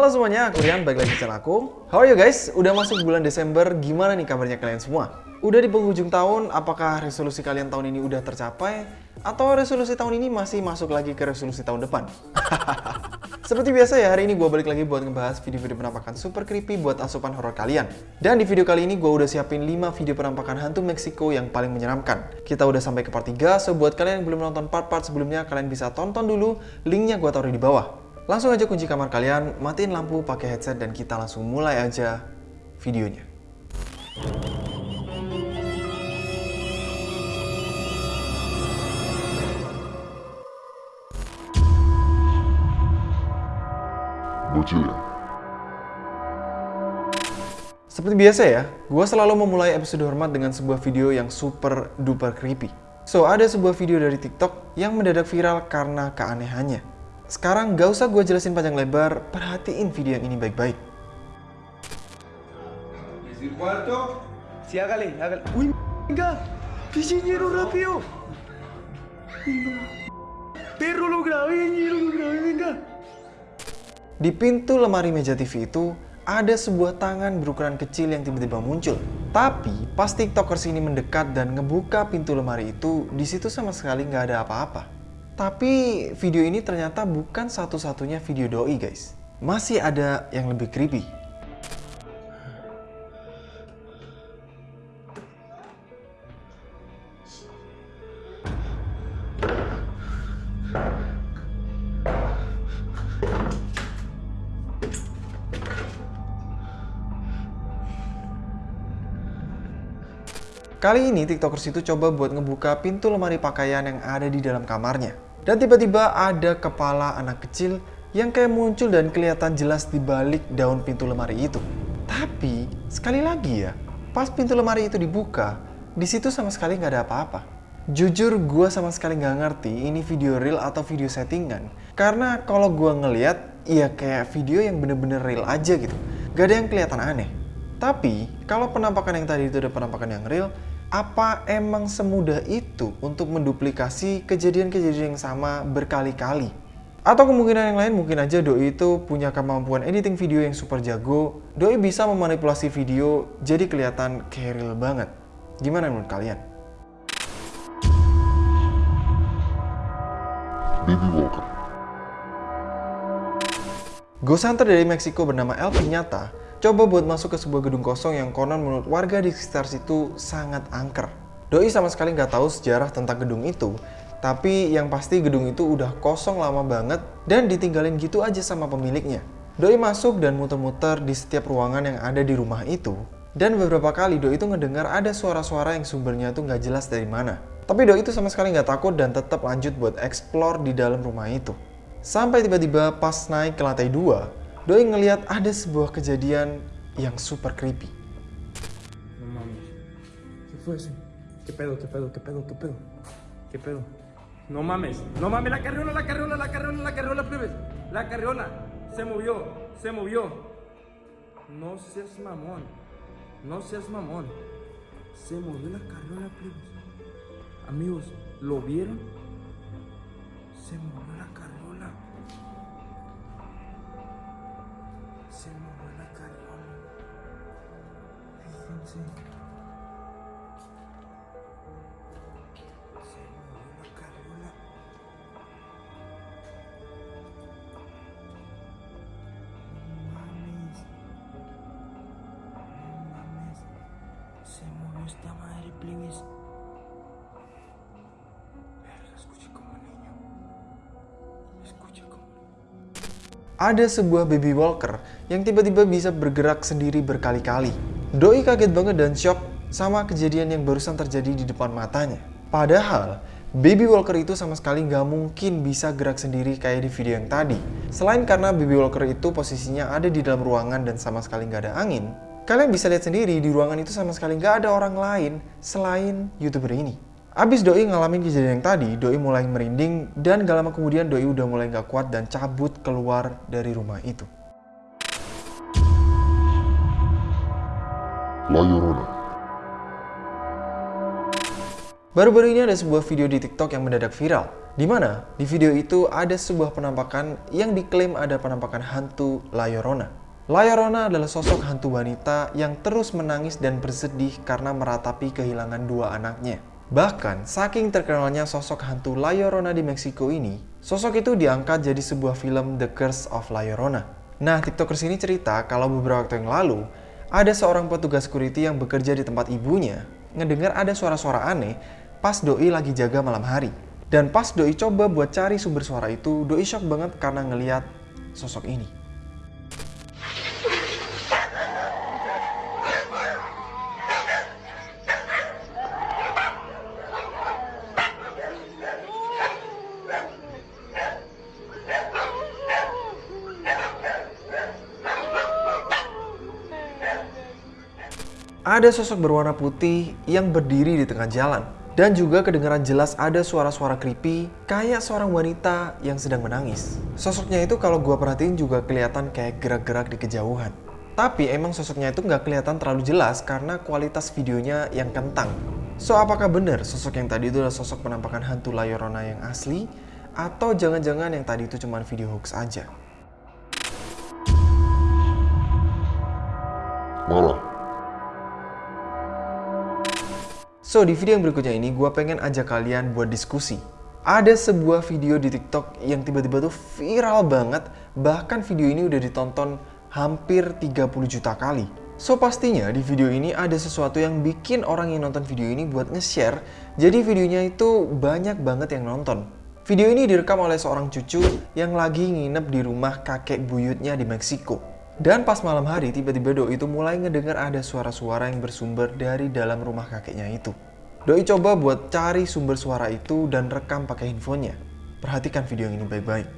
Halo semuanya, aku Rian, balik lagi di channel aku. How are you guys? Udah masuk bulan Desember, gimana nih kabarnya kalian semua? Udah di penghujung tahun, apakah resolusi kalian tahun ini udah tercapai? Atau resolusi tahun ini masih masuk lagi ke resolusi tahun depan? Seperti biasa ya, hari ini gue balik lagi buat ngebahas video-video penampakan super creepy buat asupan horror kalian. Dan di video kali ini gue udah siapin 5 video penampakan hantu Meksiko yang paling menyeramkan. Kita udah sampai ke part 3, so buat kalian yang belum nonton part-part sebelumnya, kalian bisa tonton dulu, linknya gue taruh di bawah. Langsung aja kunci kamar kalian, matiin lampu, pakai headset, dan kita langsung mulai aja videonya. Bocil ya? Seperti biasa ya, gue selalu memulai episode hormat dengan sebuah video yang super duper creepy. So, ada sebuah video dari TikTok yang mendadak viral karena keanehannya. Sekarang gak usah gue jelasin panjang lebar, perhatiin video yang ini baik-baik. Di pintu lemari meja TV itu, ada sebuah tangan berukuran kecil yang tiba-tiba muncul. Tapi, pas tiktokers ini mendekat dan ngebuka pintu lemari itu, di situ sama sekali nggak ada apa-apa. Tapi, video ini ternyata bukan satu-satunya video doi guys. Masih ada yang lebih creepy. Kali ini tiktokers itu coba buat ngebuka pintu lemari pakaian yang ada di dalam kamarnya. Dan tiba-tiba ada kepala anak kecil yang kayak muncul dan kelihatan jelas di balik daun pintu lemari itu. Tapi, sekali lagi ya, pas pintu lemari itu dibuka, di situ sama sekali nggak ada apa-apa. Jujur gue sama sekali nggak ngerti ini video real atau video settingan. Karena kalau gue ngeliat, ya kayak video yang bener-bener real aja gitu. Gak ada yang kelihatan aneh. Tapi, kalau penampakan yang tadi itu ada penampakan yang real, apa emang semudah itu untuk menduplikasi kejadian-kejadian yang sama berkali-kali? Atau kemungkinan yang lain mungkin aja Doi itu punya kemampuan editing video yang super jago, Doi bisa memanipulasi video jadi kelihatan kayak real banget. Gimana menurut kalian? Baby Walker. Ghost Hunter dari Meksiko bernama El Piñata coba buat masuk ke sebuah gedung kosong yang konon menurut warga di sekitar situ sangat angker. Doi sama sekali nggak tahu sejarah tentang gedung itu, tapi yang pasti gedung itu udah kosong lama banget dan ditinggalin gitu aja sama pemiliknya. Doi masuk dan muter-muter di setiap ruangan yang ada di rumah itu. Dan beberapa kali Doi itu ngedengar ada suara-suara yang sumbernya tuh nggak jelas dari mana. Tapi Doi itu sama sekali nggak takut dan tetap lanjut buat explore di dalam rumah itu. Sampai tiba-tiba pas naik ke lantai 2, Doi ngeliat ada sebuah kejadian yang super creepy. No mames. ¿Qué fue eso? ¿Qué pedo, qué pedo, qué pedo, qué pedo? ¿Qué pedo? No mames, no mames, la carriola, la carriola, la carriola, la carriola, plebes. La carriola. Se movió, se movió. No seas mamón. No seas mamón. Se movió la carriola, plebes. Amigos, ¿lo vieron? Se movió Ada sebuah baby walker yang tiba-tiba bisa bergerak sendiri berkali-kali. Doi kaget banget dan shock sama kejadian yang barusan terjadi di depan matanya. Padahal, baby walker itu sama sekali nggak mungkin bisa gerak sendiri kayak di video yang tadi. Selain karena baby walker itu posisinya ada di dalam ruangan dan sama sekali nggak ada angin, kalian bisa lihat sendiri di ruangan itu sama sekali nggak ada orang lain selain youtuber ini. Abis Doi ngalamin kejadian yang tadi, Doi mulai merinding dan gak lama kemudian Doi udah mulai gak kuat dan cabut keluar dari rumah itu. La. Baru-baru ini ada sebuah video di TikTok yang mendadak viral. Di mana di video itu ada sebuah penampakan yang diklaim ada penampakan hantu La Llorona. La Llorona adalah sosok hantu wanita yang terus menangis dan bersedih karena meratapi kehilangan dua anaknya. Bahkan, saking terkenalnya sosok hantu La Llorona di Meksiko ini, sosok itu diangkat jadi sebuah film The Curse of La Llorona. Nah, tiktokers ini cerita kalau beberapa waktu yang lalu, ada seorang petugas security yang bekerja di tempat ibunya, ngedengar ada suara-suara aneh pas Doi lagi jaga malam hari. Dan pas Doi coba buat cari sumber suara itu, Doi shock banget karena ngeliat sosok ini. Ada sosok berwarna putih yang berdiri di tengah jalan. Dan juga kedengaran jelas ada suara-suara creepy kayak seorang wanita yang sedang menangis. Sosoknya itu kalau gua perhatiin juga kelihatan kayak gerak-gerak di kejauhan. Tapi emang sosoknya itu nggak kelihatan terlalu jelas karena kualitas videonya yang kentang. So apakah benar sosok yang tadi itu adalah sosok penampakan hantu La Llorona yang asli? Atau jangan-jangan yang tadi itu cuma video hoax aja? Marah. So, di video yang berikutnya ini gue pengen ajak kalian buat diskusi. Ada sebuah video di TikTok yang tiba-tiba tuh viral banget, bahkan video ini udah ditonton hampir 30 juta kali. So, pastinya di video ini ada sesuatu yang bikin orang yang nonton video ini buat nge-share, jadi videonya itu banyak banget yang nonton. Video ini direkam oleh seorang cucu yang lagi nginep di rumah kakek buyutnya di Meksiko. Dan pas malam hari, tiba-tiba Doi itu mulai ngedengar ada suara-suara yang bersumber dari dalam rumah kakeknya itu. Doi coba buat cari sumber suara itu dan rekam pakai handphonenya. Perhatikan video yang ini baik-baik.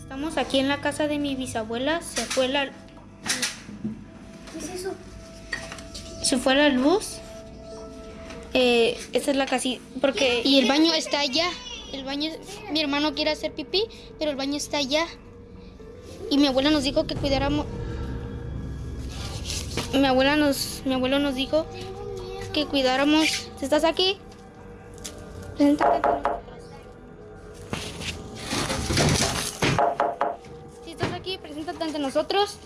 Estamos aquí en la casa de mi bisabuela. Se fue la. ¿Qué es eso? Se fue la luz. Eh, esta es la casita. Porque. Y el baño está allá. El baño, mi hermano quiere hacer pipí, pero el baño está allá. Y mi abuela nos dijo que cuidáramos. Mi abuela nos, mi abuelo nos dijo que cuidáramos. ¿Estás aquí? Preséntate ante nosotros. Si estás aquí, preséntate ante nosotros.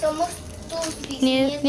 Somos tus Nie-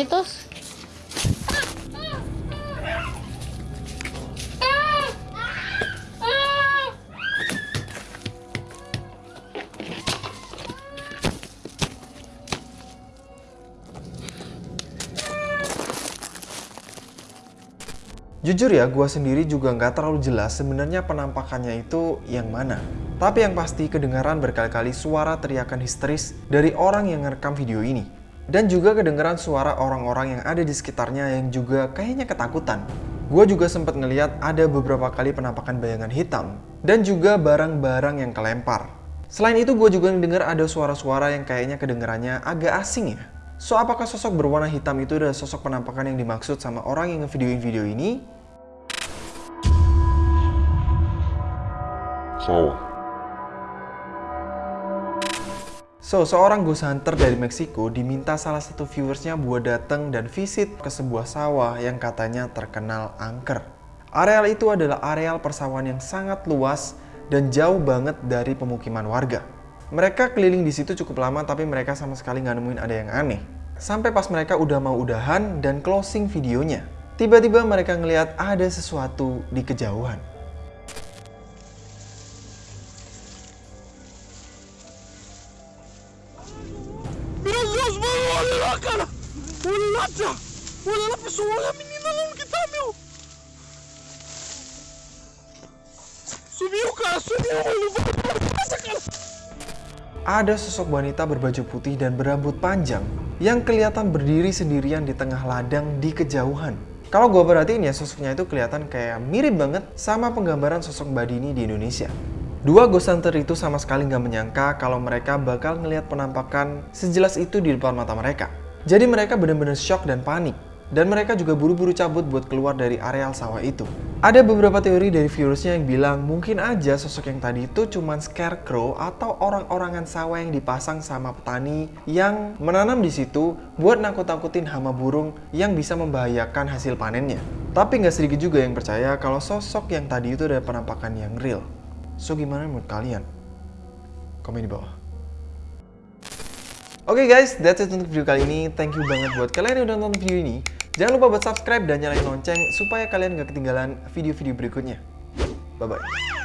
Jujur ya, gua sendiri juga nggak terlalu jelas sebenarnya penampakannya itu yang mana. Tapi yang pasti kedengaran berkali-kali suara teriakan histeris dari orang yang ngerekam video ini. Dan juga kedengaran suara orang-orang yang ada di sekitarnya yang juga kayaknya ketakutan. Gue juga sempat ngeliat ada beberapa kali penampakan bayangan hitam dan juga barang-barang yang kelempar. Selain itu gue juga mendengar ada suara-suara yang kayaknya kedengarannya agak asing ya. So apakah sosok berwarna hitam itu adalah sosok penampakan yang dimaksud sama orang yang ngevideoin video ini? Sawah. So, seorang ghost hunter dari Meksiko diminta salah satu viewersnya buat datang dan visit ke sebuah sawah yang katanya terkenal angker. Areal itu adalah areal persawahan yang sangat luas dan jauh banget dari pemukiman warga. Mereka keliling di situ cukup lama tapi mereka sama sekali nggak nemuin ada yang aneh. Sampai pas mereka udah mau udahan dan closing videonya. Tiba-tiba mereka ngelihat ada sesuatu di kejauhan. Ada sosok wanita berbaju putih dan berambut panjang yang kelihatan berdiri sendirian di tengah ladang di kejauhan. Kalau gue perhatiin ya sosoknya itu kelihatan kayak mirip banget sama penggambaran sosok Mbak Dini di Indonesia. Dua ghost hunter itu sama sekali nggak menyangka kalau mereka bakal ngelihat penampakan sejelas itu di depan mata mereka. Jadi mereka benar-benar shock dan panik dan mereka juga buru-buru cabut buat keluar dari areal sawah itu. Ada beberapa teori dari virusnya yang bilang mungkin aja sosok yang tadi itu cuman scarecrow atau orang-orangan sawah yang dipasang sama petani yang menanam di situ buat nakut-nakutin hama burung yang bisa membahayakan hasil panennya. Tapi nggak sedikit juga yang percaya kalau sosok yang tadi itu ada penampakan yang real. So gimana menurut kalian? Komen di bawah. Oke okay guys, that's it untuk video kali ini. Thank you banget buat kalian yang udah nonton video ini. Jangan lupa buat subscribe dan nyalain lonceng supaya kalian gak ketinggalan video-video berikutnya. Bye-bye.